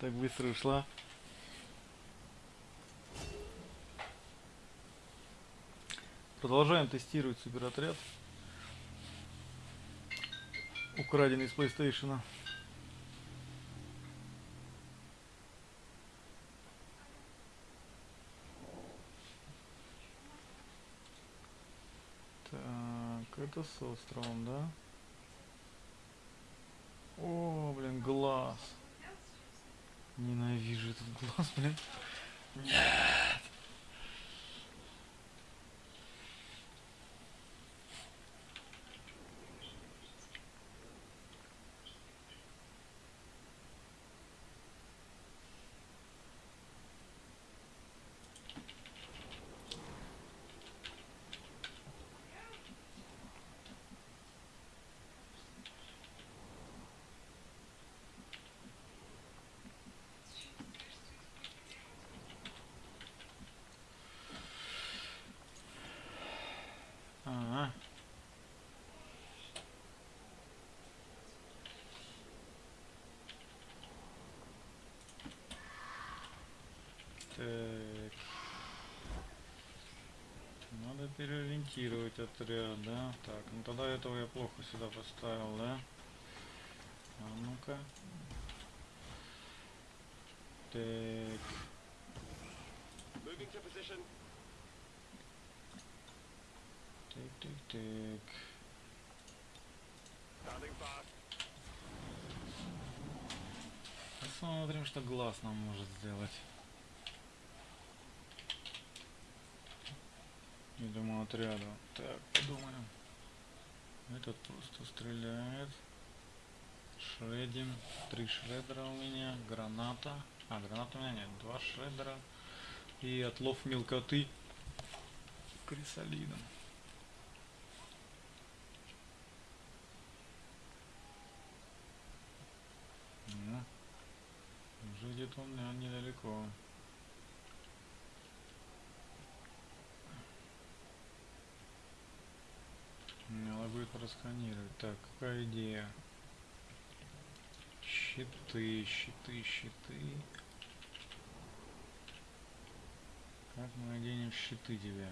Так быстро ушла. Продолжаем тестировать суперотряд. Украденный из PlayStation. Так, это с островом, да? О, блин, глаз. Ненавижу этот глаз, блин. Нет. Ага. Так. Надо переориентировать отряд, да? Так, ну тогда этого я плохо сюда поставил, да? А ну-ка. Так. Так, так, так. Посмотрим, что глаз нам может сделать. Этому отряду. Так, подумаем. Этот просто стреляет. Шредим. Три шредера у меня. Граната. А, граната у меня нет. Два шредера. И отлов мелкоты крисолидом. Ну, уже где-то он наверное, недалеко. Надо будет просканировать. Так, какая идея? Щиты, щиты, щиты. Как мы оденем щиты тебя?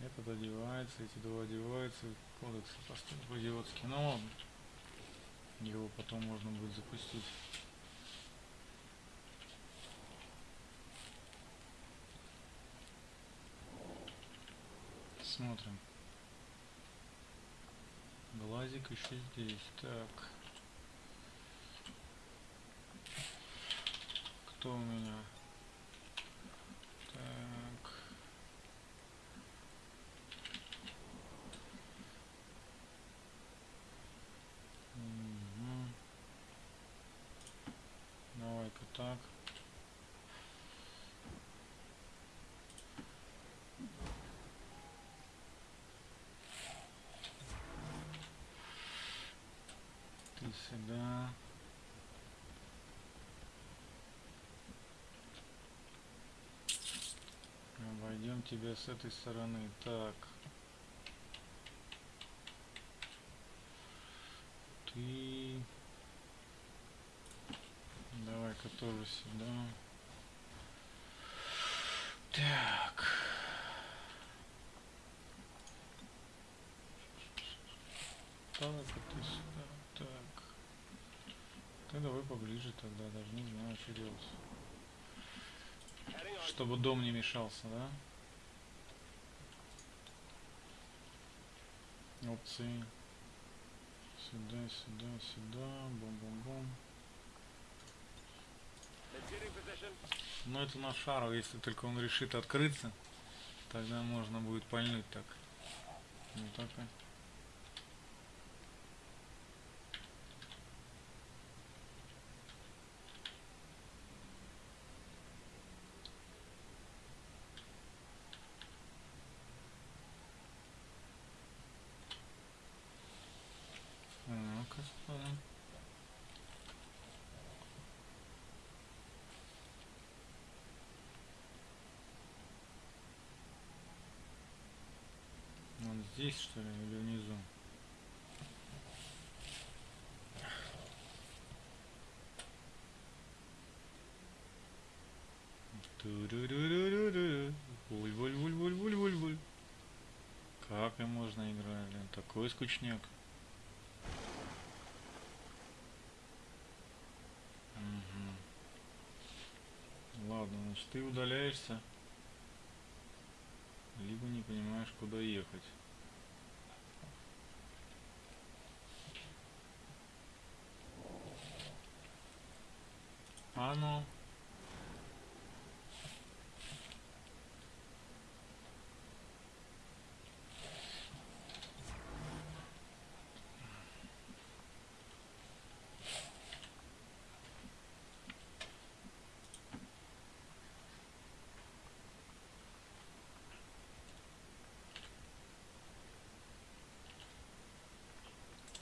Этот одевается, эти два одеваются, кодекс поступок идиотский. Ну ладно. Его потом можно будет запустить. Смотрим. Глазик еще здесь. Так. Кто у меня? Так. Мгм. Давай-ка так. Ты сюда. Обойдем тебя с этой стороны. Так. Ты... Давай-ка тоже сюда. Так. Так, ты сюда. Так. Ты давай поближе тогда, даже не знаю, что делать. Чтобы дом не мешался, да? Опции. Сюда, сюда, сюда. Бум-бум-бум. Но это на шару, если только он решит открыться, тогда можно будет пальнуть так. Вот так. вот. здесь, что ли, или внизу? Вуль-вуль-вуль-вуль-вуль-вуль-вуль. Как и можно играть, блин, такой скучняк. Ладно, значит ты удаляешься, либо не понимаешь, куда ехать.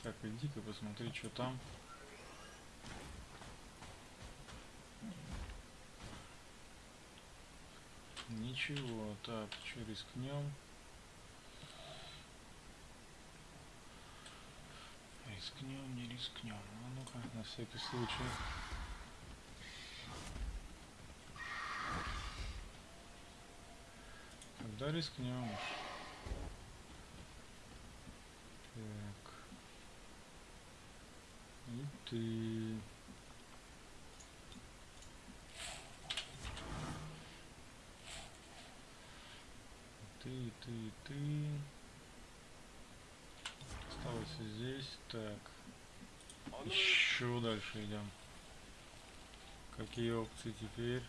Так, иди-ка посмотри, что там. Ничего, так, что рискнем? Рискнем, не рискнем. А ну-ка, на всякий случай. Когда рискнем? уж. Так. Ты. Ты, ты, ты. Оставайся здесь. Так. Еще дальше идем. Какие опции теперь?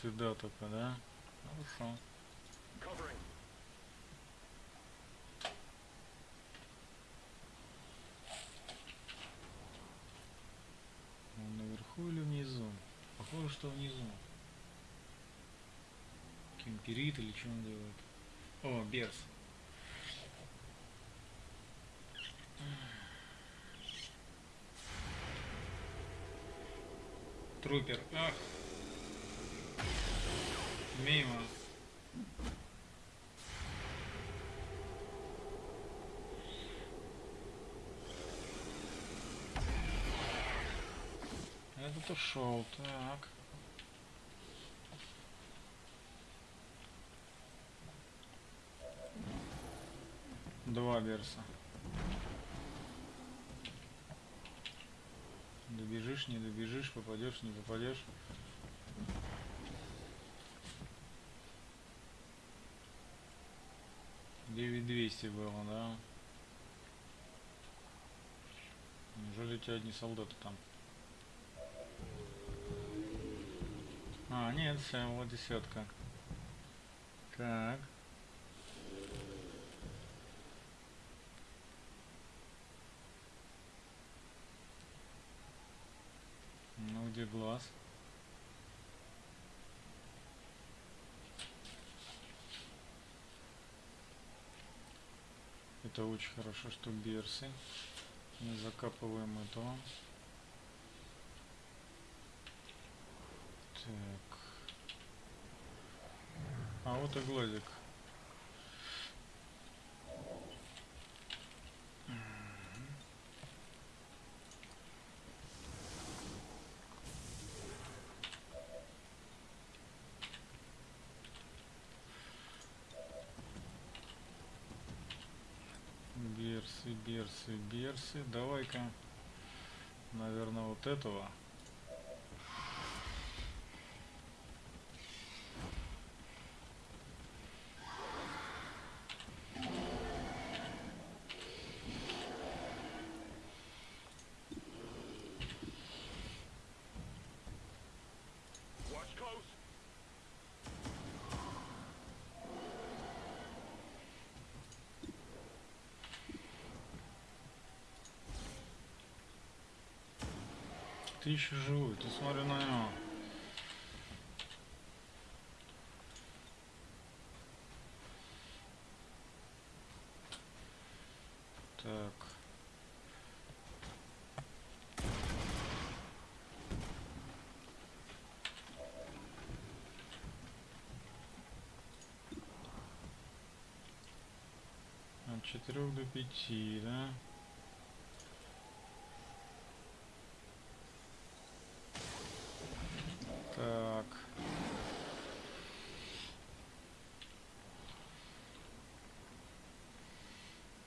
Сюда только, да? Хорошо. Covering. Он наверху или внизу? Похоже, что внизу. Кемперит или что он делает? О, Берс. Трупер. Ах. Мимо. Этот ушел, так. Два берса. Добежишь, не добежишь, попадешь, не попадешь. Девять двести было, да? Неужели у тебя одни солдаты там? А, нет, вот десятка. Так. Ну, где глаз? Это очень хорошо, что берсы. Не закапываем этого. Так. А вот и глазик. Мгм. Берсы, берсы. Давай-ка, наверное, вот этого. Ты еще живой, ты смотри на него. Так. От четырех до пяти, да? Так.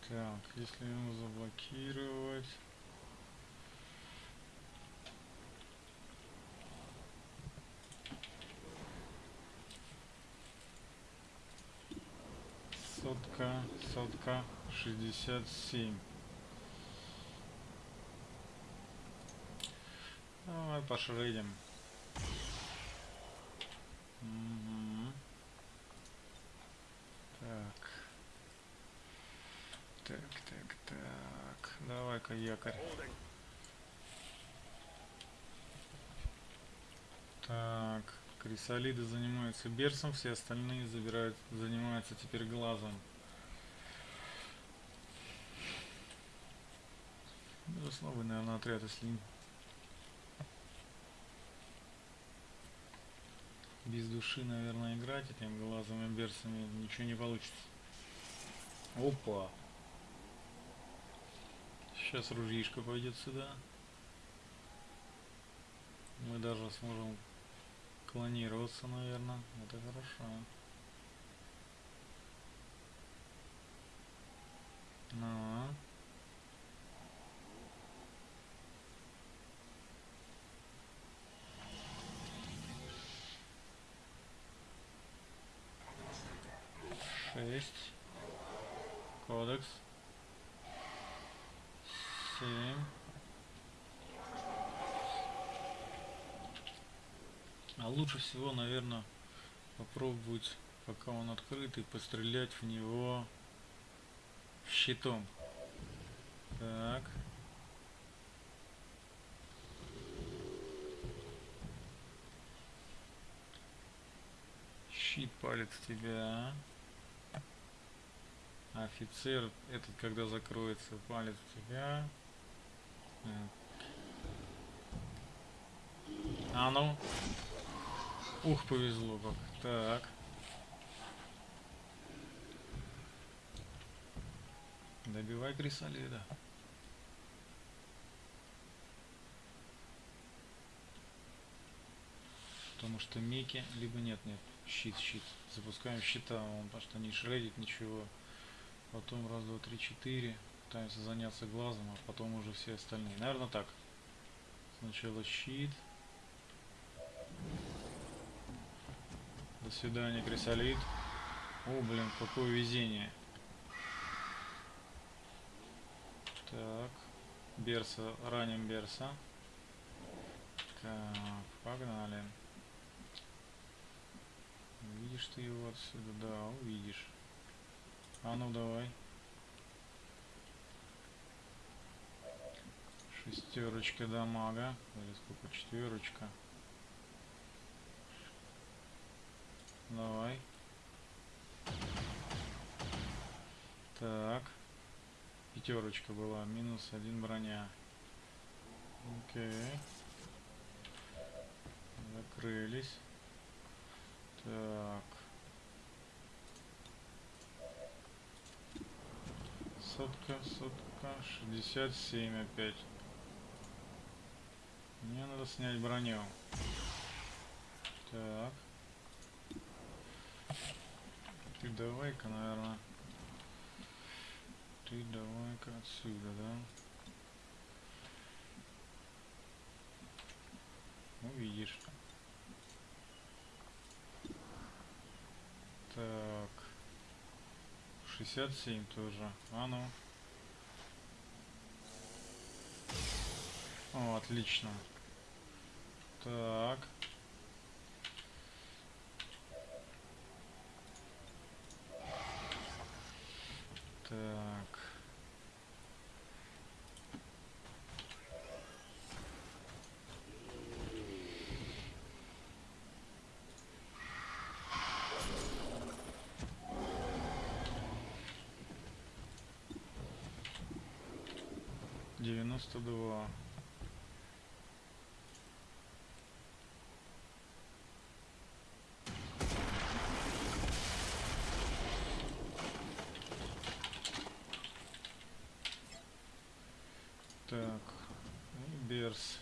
Так, если его заблокировать... Сотка, сотка, шестьдесят семь. Давай пошредим. Мгм. Так. Так, так, так. Давай-ка якорь. Так, крисолиды занимаются берсом, все остальные забирают, занимаются теперь глазом. Даже слабый, наверное, отряд, если без души, наверное, играть этим глазом и берсами ничего не получится. Опа! Сейчас ружьишко пойдет сюда. Мы даже сможем клонироваться, наверное. Это хорошо. Ну. Шесть. Кодекс. А лучше всего, наверное, попробовать, пока он открытый, пострелять в него щитом. Так. Щит палит в тебя. Офицер, этот когда закроется, палит в тебя. А ну. Ух, повезло как. Так. Добивай крисолида. Потому что Мики, либо нет, нет. Щит, щит. Запускаем щита, он потому что не шредит ничего. Потом раз, два, три, четыре. Пытаемся заняться глазом, а потом уже все остальные. Наверное так. Сначала щит. До свидания, крисолит. О, блин, какое везение. Так. Берса, раним Берса. Так, погнали. Видишь ты его отсюда? Да, увидишь. А ну давай. Шестерочка дамага. Или сколько? Четверочка. Давай. Так. Пятерочка была. Минус один броня. Окей. Закрылись. Так. Сотка, сотка, 67 опять. Мне надо снять броню. Так. Ты давай-ка, наверное. Ты давай-ка отсюда, да? Увидишь. Так. 67 тоже. А ну. О, отлично. Так. Так. Девяносто два. Так, и Берс.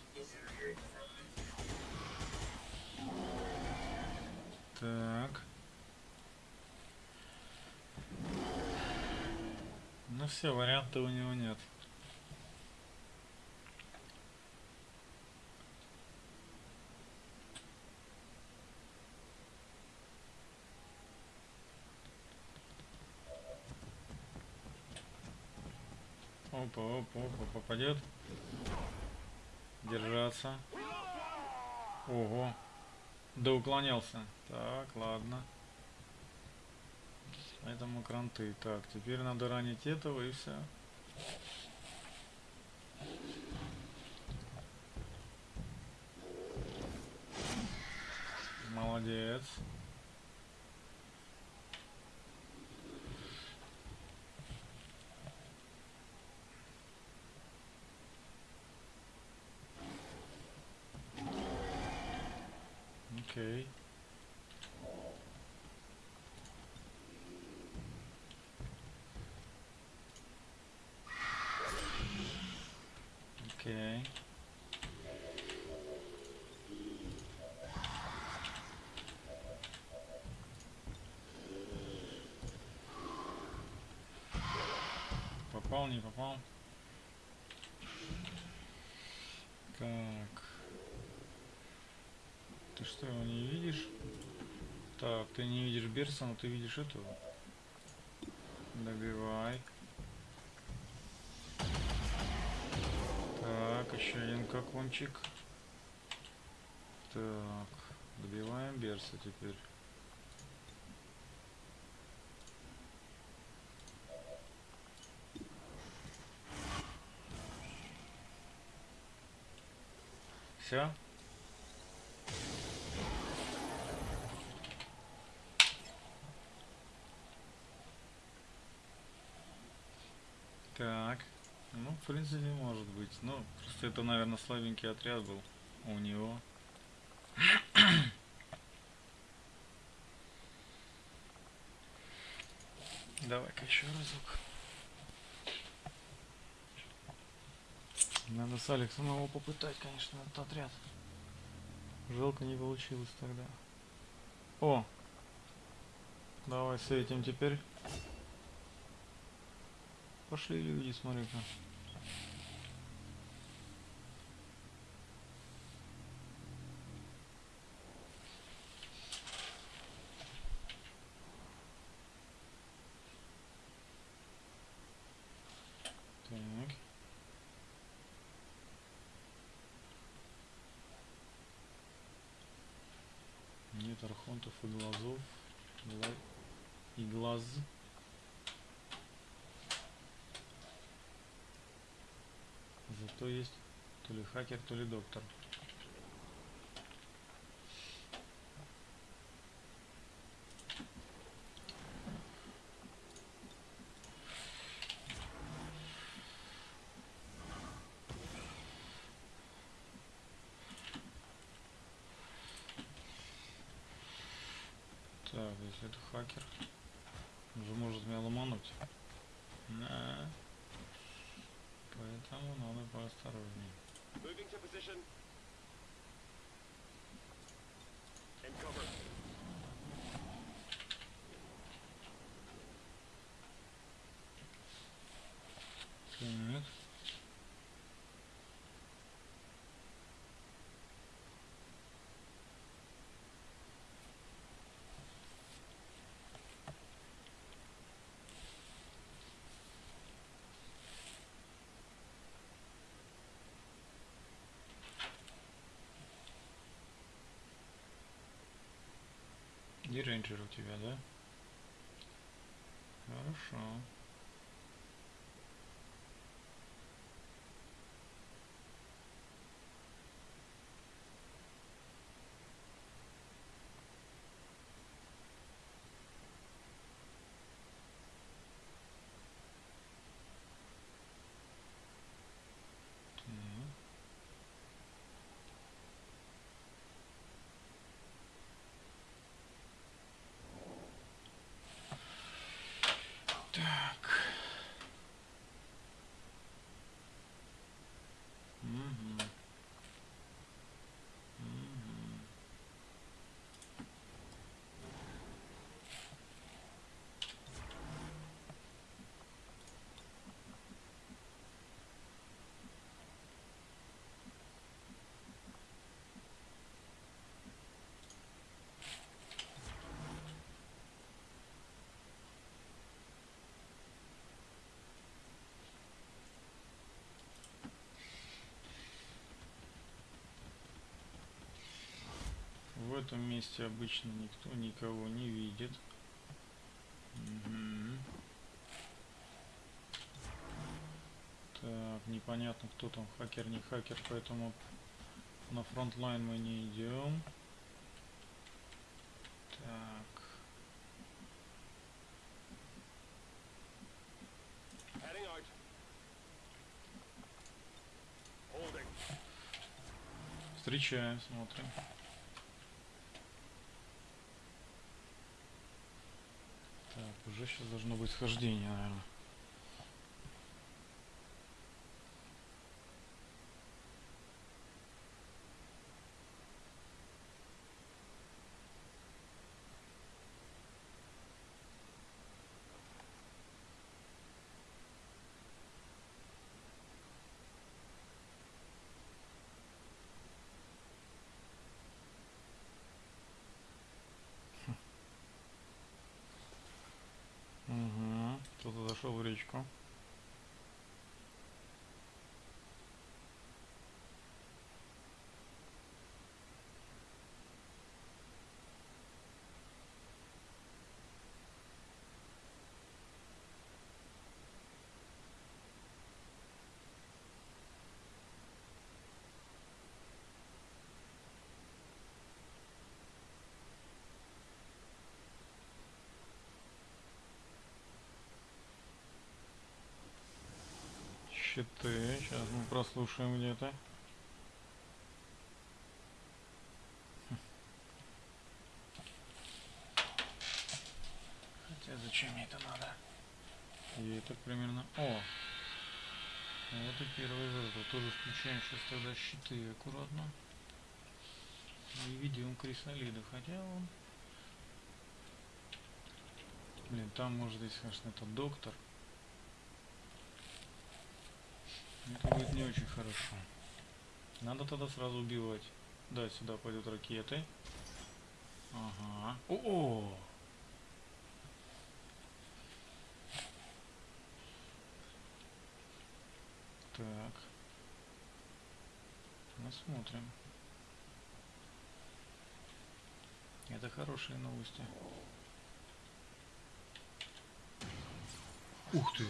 Так. Ну все, варианта у него нет. Опа, опа, опа, попадет. Держаться. Ого. Да уклонялся. Так, ладно. Поэтому кранты. Так, теперь надо ранить этого и все. Молодец. Окей. Окей. Попал, не попал. Так. Ты что, его не видишь? Так, ты не видишь Берса, но ты видишь этого. Добивай. Так, еще один какончик. Так, добиваем Берса теперь. Все? Так. Ну, в принципе, может быть. Ну, просто это, наверное, слабенький отряд был у него. Давай-ка еще разок. Надо с Алексом его попытать, конечно, этот отряд. Жалко не получилось тогда. О! Давай с этим теперь. Пошли люди, смотри-ка. Так. Нет архонтов и глазов. Гла- И глаз. Зато есть то ли хакер, то ли доктор. Так, если это хакер, Moving to position. Рейнджер у тебя, да? Хорошо. Так. Так, этом месте обычно никто никого не видит. Мгм. Так, непонятно, кто там, хакер, не хакер, поэтому на frontline мы не идем. Так, встречаем, смотрим. Так, уже сейчас должно быть схождение, наверное. Угу. Кто-то зашел в речку. Щиты. Сейчас мы прослушаем где-то. Хотя зачем мне это надо? И так примерно... О! Вот и первый жертва. Тоже включаем сейчас тогда щиты аккуратно. И ведем крисолида. Хотя он... Блин, там может быть, конечно, это доктор. Это будет не очень хорошо. Надо тогда сразу убивать. Да, сюда пойдут ракеты. Ага. О! Так. Посмотрим. Это хорошие новости. Ух ты!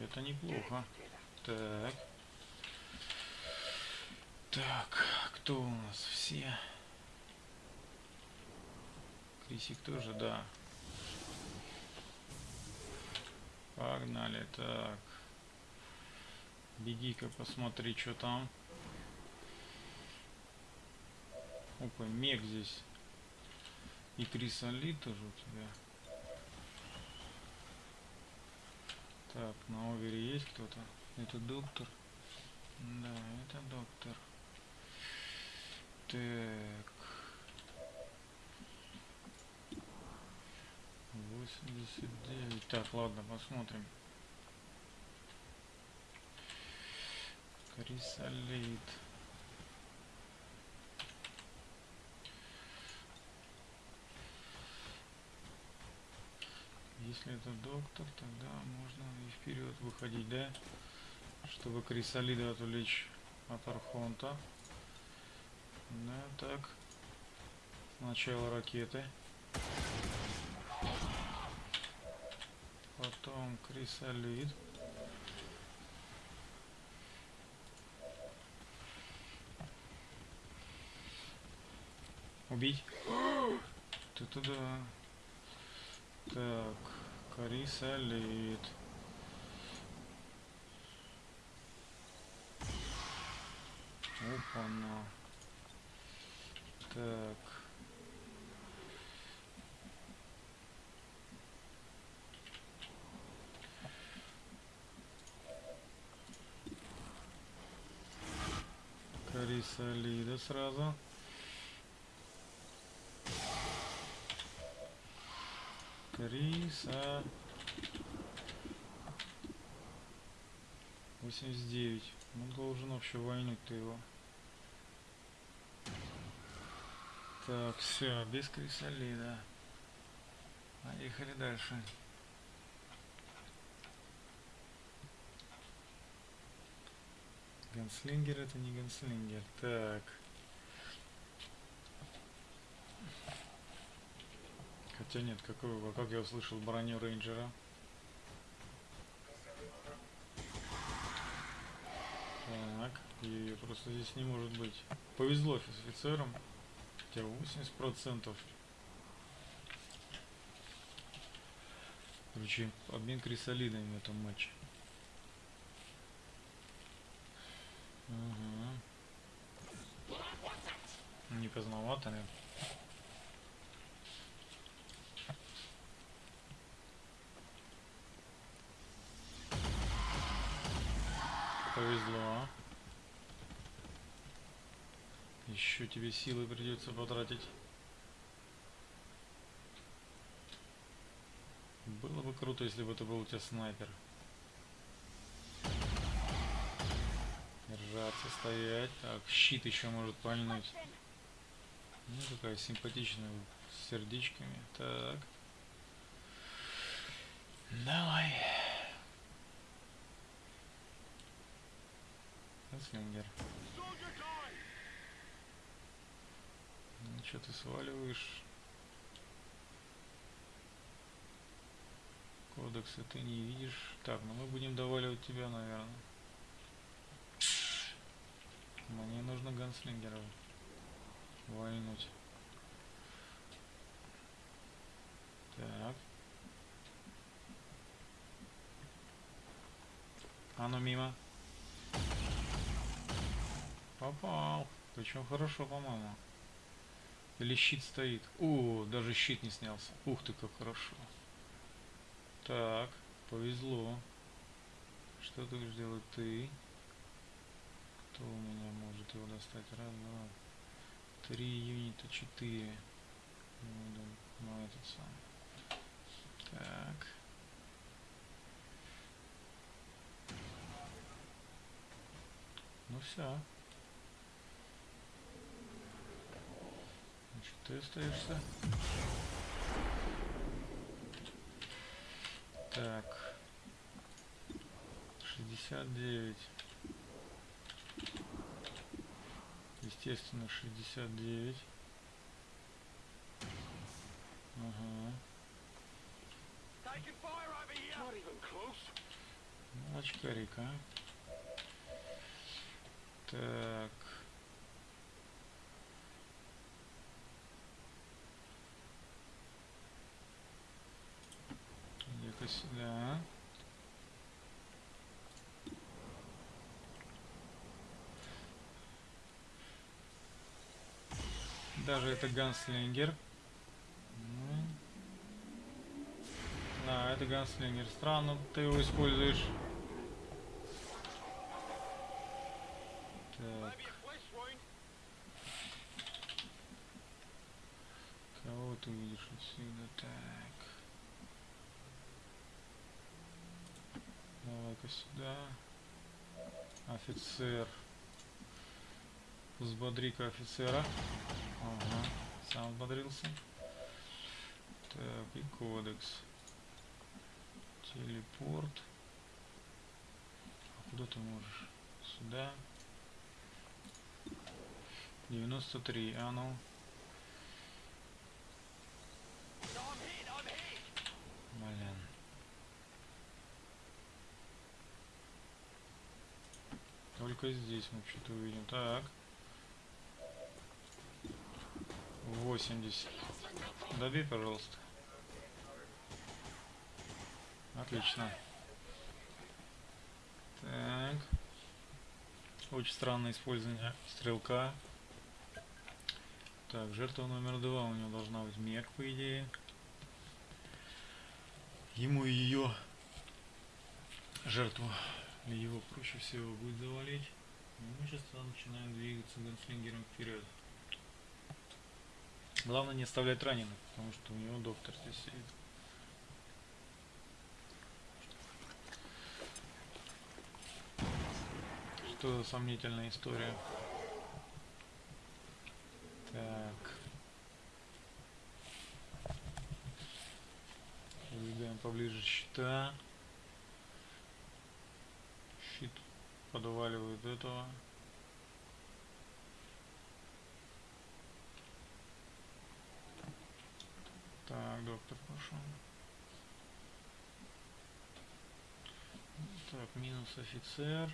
Это неплохо. Так. Так, кто у нас все? Крисик тоже, да. Погнали, так. Беги-ка, посмотри, что там. Опа, мег здесь. И крисолит тоже у тебя. Так, на овере есть кто-то? Это доктор? Да, это доктор. Так. 89. Так, ладно, посмотрим. Крисолит. Если это доктор, тогда можно и вперед выходить, да? Чтобы крисолида отвлечь от Архонта. Да, так. Сначала ракеты. Потом крисолид. Убить? Это да. Так, крисолид. Опа-на. Так. Крисолида сразу. Криса. 89. Он должен вообще войнуть-то его. Так, все, без крисолида. Поехали дальше. Ганслингер это не ганслингер. Так. Хотя нет, какой, а как я услышал броню рейнджера? Так, и просто здесь не может быть. Повезло с офицером. Хотя 80%. Короче, обмен крисолидами в этом матче. Угу. Не поздновато ли? Повезло. Еще тебе силы придется потратить. Было бы круто, если бы это был у тебя снайпер. Держаться, стоять. Так, щит еще может пальнуть. Ну, такая симпатичная, с сердечками. Так. Давай. Слингер. Ну, что ты сваливаешь? Кодексы ты не видишь. Так, ну мы будем доваливать тебя, наверное. Мне нужно ганслингера вальнуть. Так. А ну мимо. Попал. Причем хорошо, по-моему. Или щит стоит. О, даже щит не снялся. Ух ты, как хорошо. Так, повезло. Что ты будешь делать ты? Кто у меня может его достать? Раз, два, три юнита, четыре. Ну, да, ну этот сам. Так. Ну все. Значит, ты остаешься. Так. 69. Естественно, 69. Ага. Ну, очкарик. Так. Иди-ка сюда. Даже это ганслингер. Ну. Да, это ганслингер. Странно ты его используешь. Так, кого ты видишь отсюда? Так. Давай-ка сюда. Офицер. Взбодри-ка офицера. Ага, сам взбодрился. Так, и кодекс. Телепорт. А куда ты можешь? Сюда. 93, а ну. Только здесь мы что-то увидим. Так. 80. Добей, пожалуйста. Отлично. Так. Очень странное использование стрелка. Так, жертва номер два у него должна быть мег, по идее. Ему ее жертву его проще всего будет завалить. Мы сейчас начинаем двигаться ганслингером вперед. Главное не оставлять раненых, потому что у него доктор здесь сидит. Что за сомнительная история? Так. Выдвигаем поближе щита. Щит подваливает этого. Так, доктор пошел. Так, минус офицер.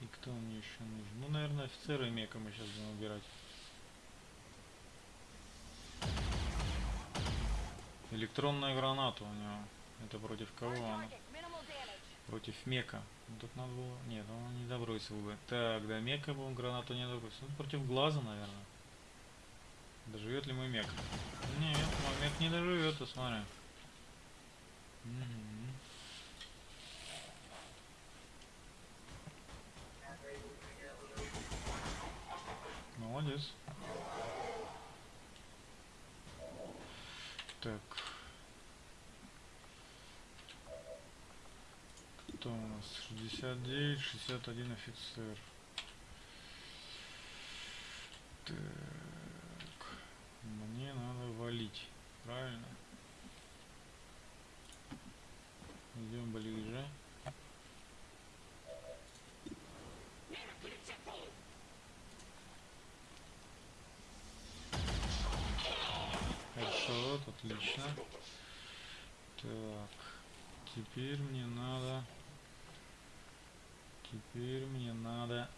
И кто мне еще нужен? Ну, наверное, офицера и мека мы сейчас будем убирать. Электронная граната у него. Это против кого она? Против мека. Ну, тут надо было... Нет, он не добросил бы. Так, да, мека он гранату не добросил. Ну, против глаза, наверное. Доживет ли мой мек? Нет, мой мек не доживет, посмотри. Мгм. Молодец. Так. Кто у нас? 69, 61 офицер. Так. Мне надо валить. Правильно? Идем ближе. Хорошо, отлично. Так. Теперь мне надо... Теперь мне надо...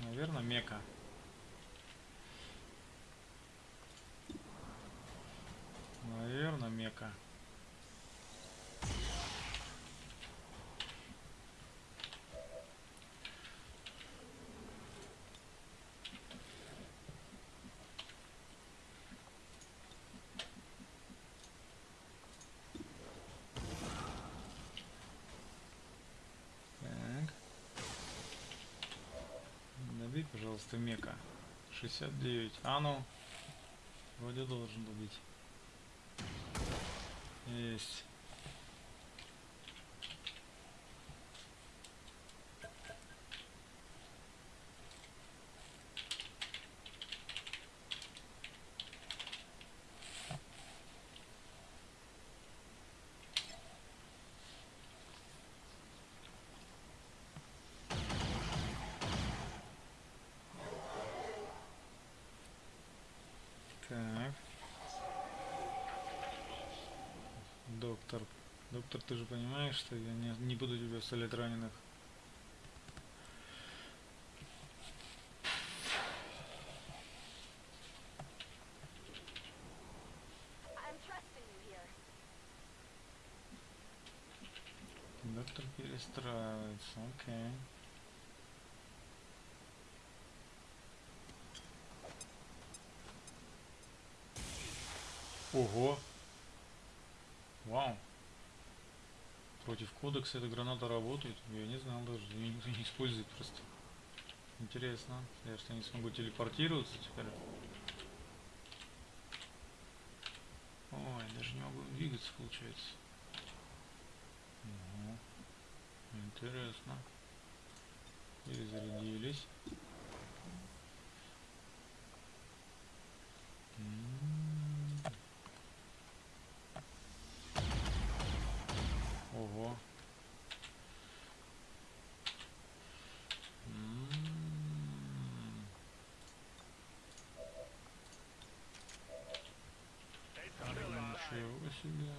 Наверное, мека. Наверное, мека. Так. Добей, пожалуйста, мека. 69. А ну. Вроде должен добить. Есть. Так. Доктор. Доктор, понимаешь, что я не, не буду тебя оставлять раненых. Доктор перестраивается, окей. Ого! Против кодекса эта граната работает? Я не знал даже, ее никто не использует просто. Интересно. Я что, не смогу телепортироваться теперь? Ой, даже не могу двигаться, получается. Ого. Интересно. Перезарядились. М. Ого. М. It's still alive. Ничего себе.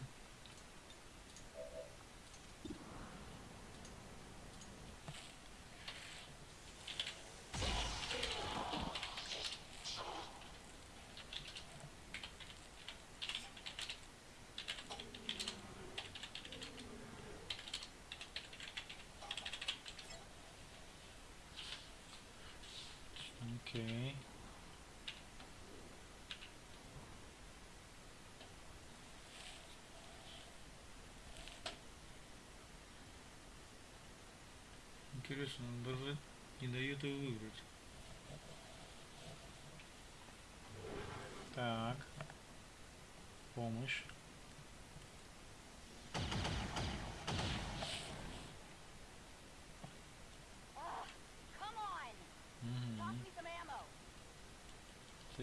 Окей. Интересно, он даже не дает его выбрать. Так. Помощь.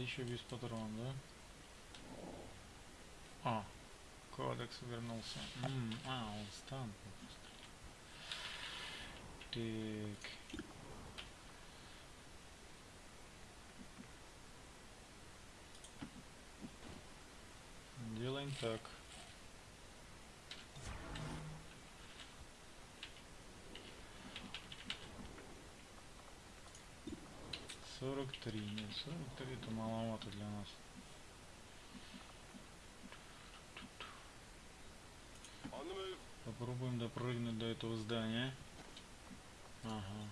Еще без патрон, да? А, кодекс вернулся. М, а, он стан. Так. 43. Нет, 43 это маловато для нас. Попробуем допрыгнуть до этого здания. Ага.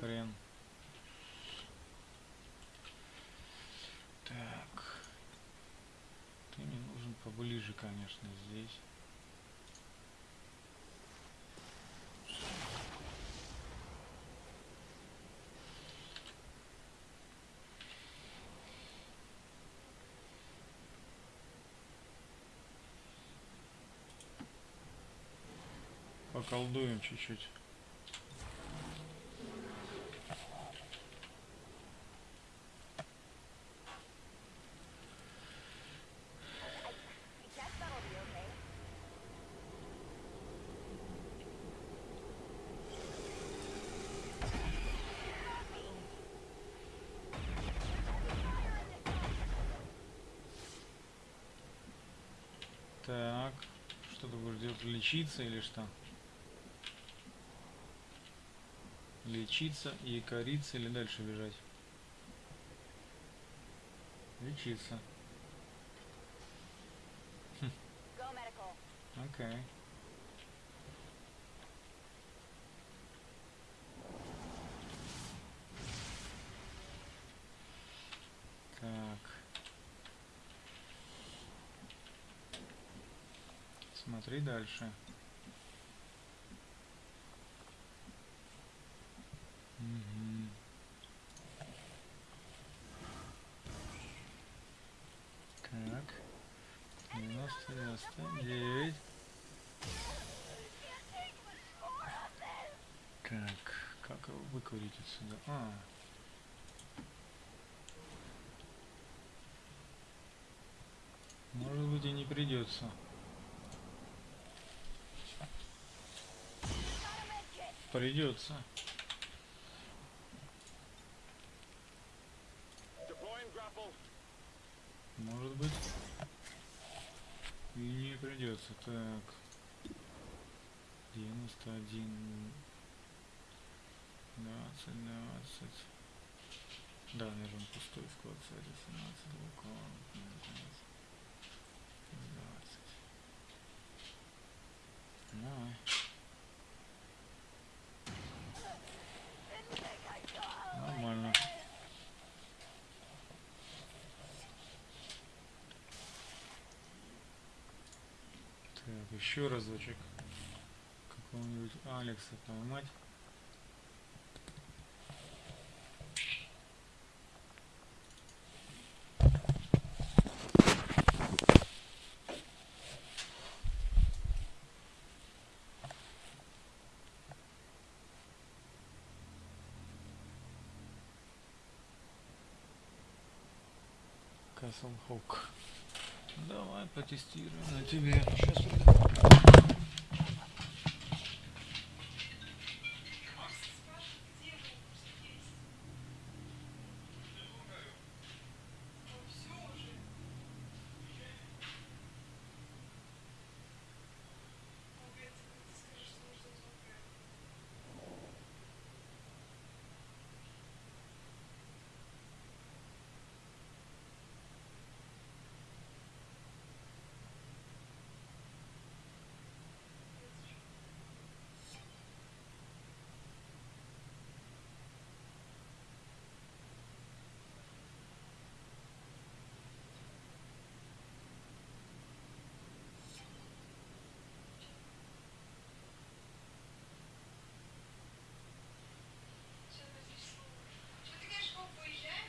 Хрен. Так. Ты мне нужен поближе, конечно, здесь. Поколдуем чуть-чуть. Так, что ты будешь делать? Лечиться или что? Лечиться и кориться или дальше бежать? Лечиться. Окей. Так. Смотри дальше. 99. Так, как его выкурить отсюда? А. Может быть и не придется. Придется. Deploying grapple. Может быть. И придется. Так. 91. 20, 20. Да, наверное, пустой склад кстати, 17 лука. 20. Давай. Нормально. Так, еще разочек. Какого-нибудь Алекса поймать. Castle Hawk. Давай потестируем на тебе. Сейчас Что ты говоришь, Вов, уезжаем?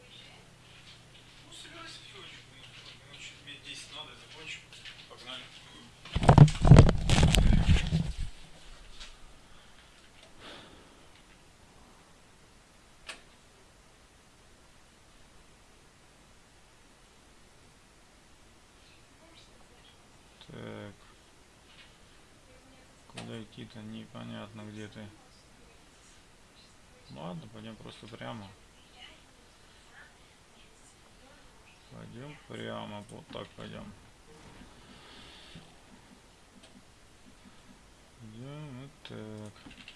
Уезжаем? Ну, собирайся потихонечку. Минут чуть 10 надо, закончим. Погнали. Так. Идти-то непонятно где ты. Ладно, пойдем просто прямо. Пойдем прямо, вот так пойдем. Идем вот так.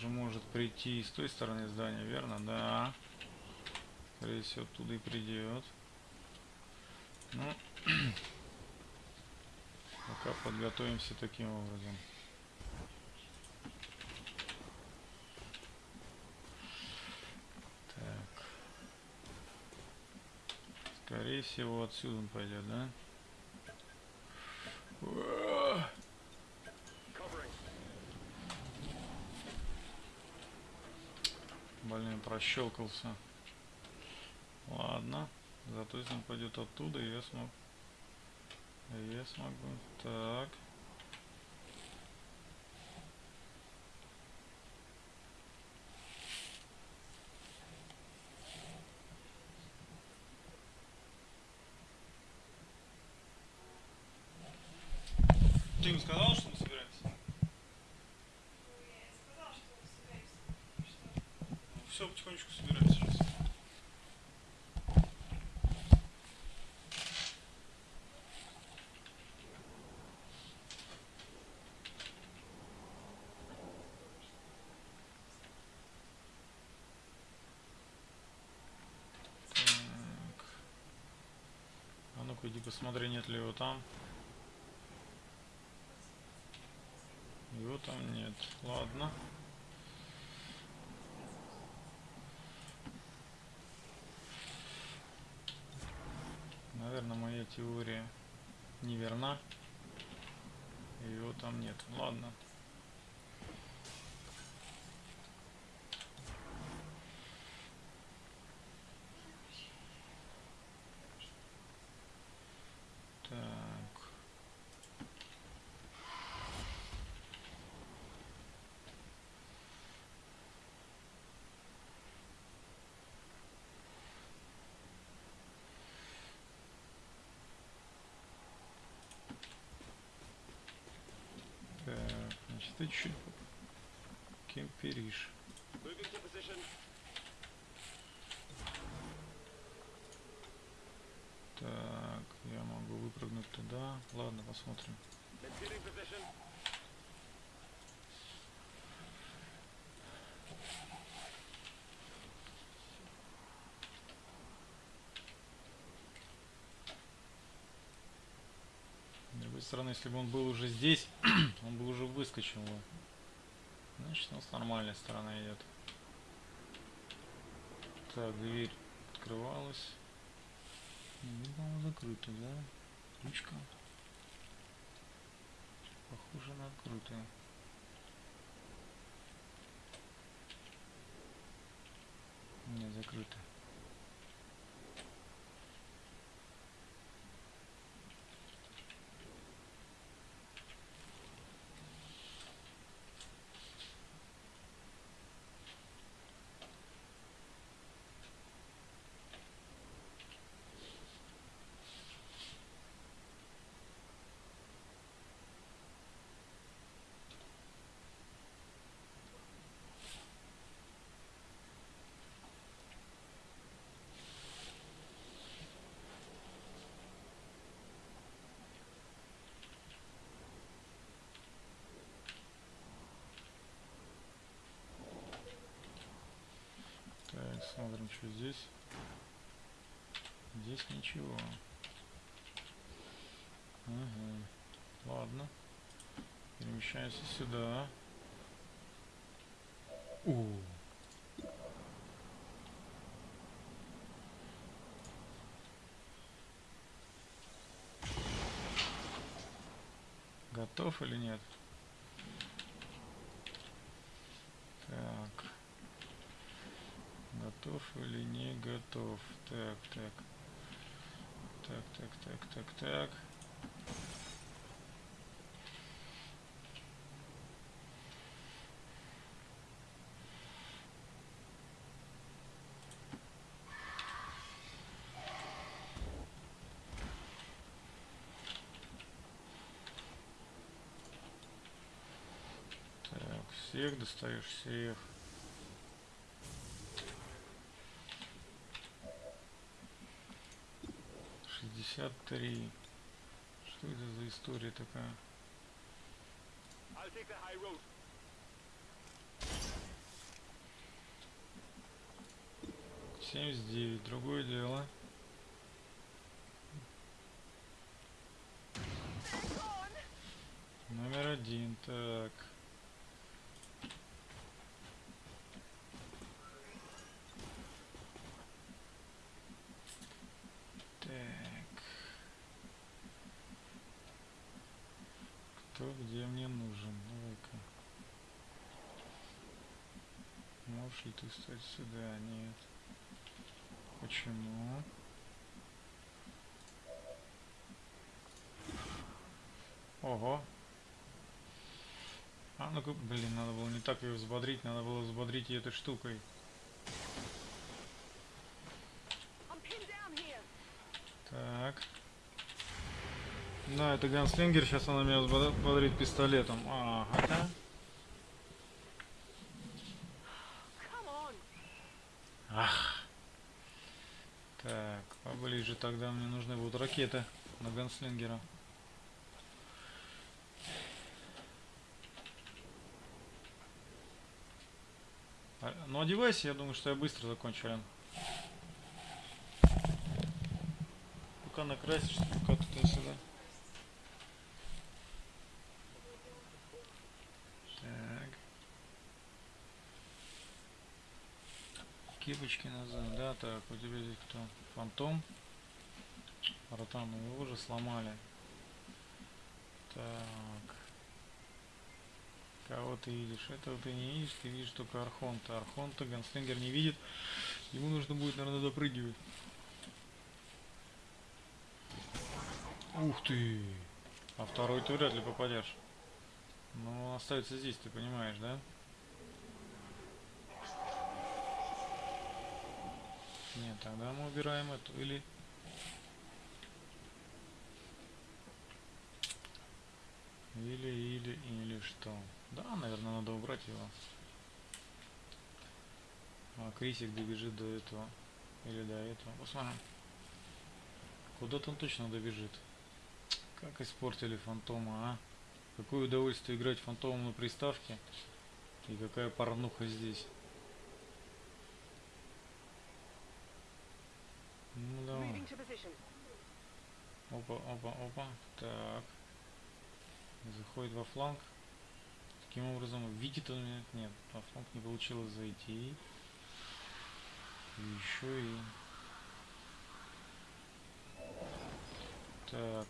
Же может прийти с той стороны здания, верно? Да. Скорее всего, оттуда и придет. Ну, пока подготовимся таким образом. Так. Скорее всего, отсюда он пойдет, да? Блин, прощелкался. Ладно. Зато если он пойдет оттуда, я смог. Я смогу. Так. Ты ему сказал, что мы собираемся? Ну, я сказала, что мы собираемся. Что? Все, потихонечку собираемся сейчас. А ну-ка иди посмотри, нет ли его там. Его там нет. Ладно. Наверное, моя теория неверна. Его там нет. Ладно. Так. Так, значит, ты чуть кемперишь. Так, я могу выпрыгнуть туда. Ладно, посмотрим. С другой стороны, если бы он был уже здесь, он бы уже выскочил. Значит, у нас нормальная сторона идет. Так, дверь открывалась. Видно, закрыта, да? Ручка. Похоже на открытую. Нет, закрыта. Так, смотрим, что здесь. Здесь ничего. Ага. Ладно. Перемещаемся сюда. О. Готов или нет? готов или не готов. Так, так. Так, так, так, так, так. Так, всех достаешь всех. Шестьдесят три. Что это за история такая? Семьдесят девять. Другое дело. Номер один. Так. Кто где мне нужен? Давай-ка. Можешь ли ты стать сюда? Нет. Почему? Ого. А, ну-ка, блин, надо было не так ее взбодрить, надо было взбодрить ее этой штукой. Так. Да, это ганслингер, сейчас она меня взбод- взбодрит пистолетом. А, хотя... Come on. Ах. Так, поближе тогда мне нужны будут ракеты на ганслингера. А, Ну одевайся, я думаю, что я быстро закончу, Ален. Пока накрасишься, пока туда-сюда. Так. Кипочки назад, да, так, у тебя здесь кто? Фантом. Ротану его уже сломали. Так. Кого ты видишь? Этого ты не видишь, ты видишь только Архонта. Архонта Ганслингер не видит. Ему нужно будет, наверное, допрыгивать. Ух ты! А второй ты вряд ли попадешь. Ну, он остается здесь, ты понимаешь, да? Нет, тогда мы убираем эту. Или... Или, или, или что? Да, наверное, надо убрать его. А Крисик добежит до этого. Или до этого. Посмотрим. Куда-то он точно добежит. Как испортили фантома, а? Какое удовольствие играть фантомом на приставке. И какая порнуха здесь. Ну давай. Опа, опа, опа. Так. Заходит во фланг. Таким образом, видит он меня? Нет, во фланг не получилось зайти. И еще и... Так.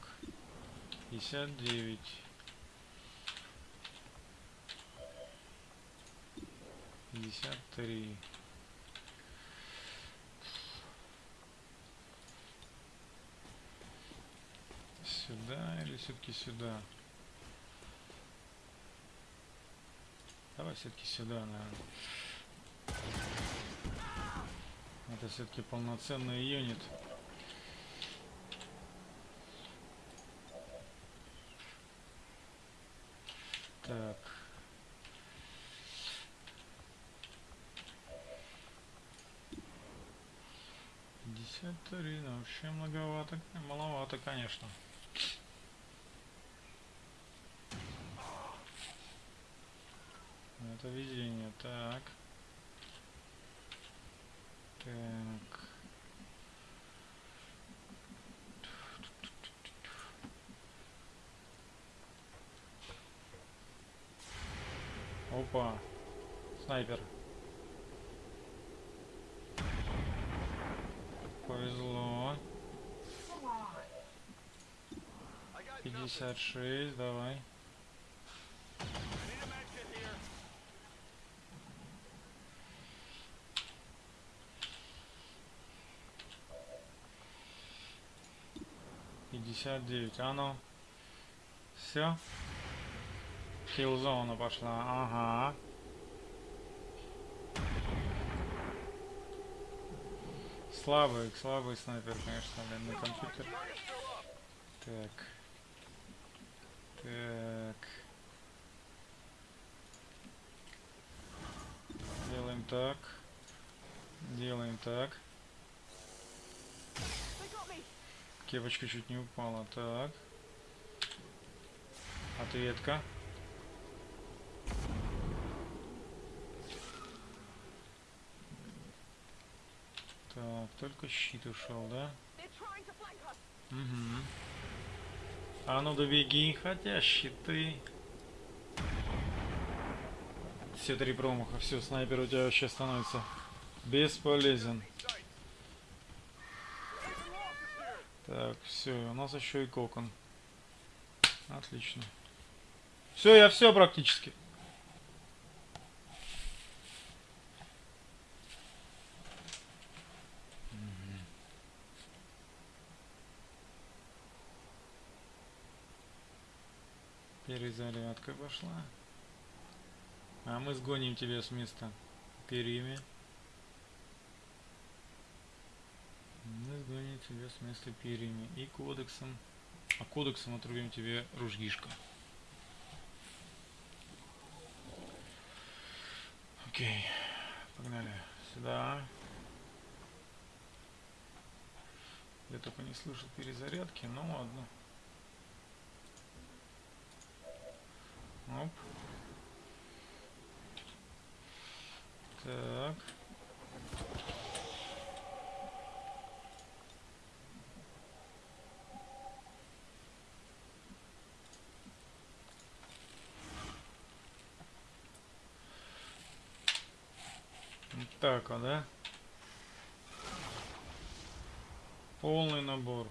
59. 53. Сюда или все-таки сюда? Давай все-таки сюда, наверное. Это все-таки полноценный юнит. Так. Пятьдесят три, ну вообще многовато, маловато, конечно. Это везение, так. Так. Опа. Снайпер. Повезло. I got nothing. 56, давай. 59, а ну. Все. Хилзона пошла, ага. Слабый, слабый снайпер, конечно, блин, на компьютер. Так. Так. Делаем так. Делаем так. Кепочка чуть не упала. Так. Ответка. Так, только щит ушел, да? Угу. А ну добеги, хотя щиты. Все три промаха, все, снайпер у тебя вообще становится бесполезен. Так, все, у нас еще и кокон. Отлично. Все, я все практически. Перезарядка пошла. А мы сгоним тебя с места перими. Мы сгоним тебя с места перьями и кодексом. А кодексом отрубим тебе ружьишко. Окей. Погнали. Сюда. Я только не слышу перезарядки, ну ладно. Оп. Так. Так вот, да? Полный набор.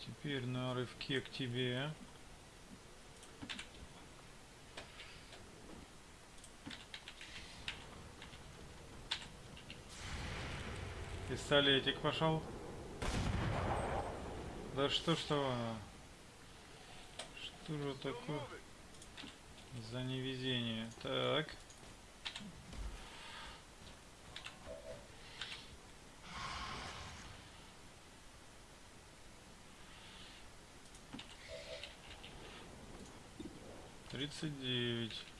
Теперь на рывке к тебе. Пистолетик пошел. Да что ж то? Что же такое за невезение? Так. 39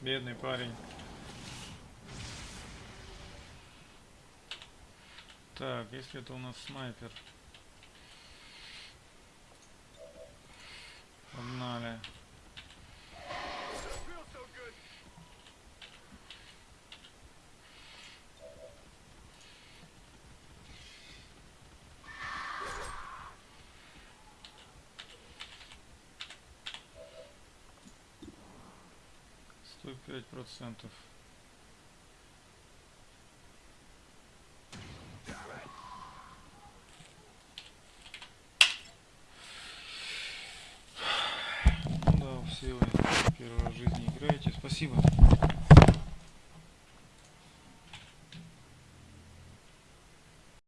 Бедный парень. Так, если это у нас снайпер. Процентов. Да, все вы первый раз в жизни играете. Спасибо.